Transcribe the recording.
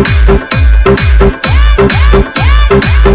Yeah, yeah, yeah.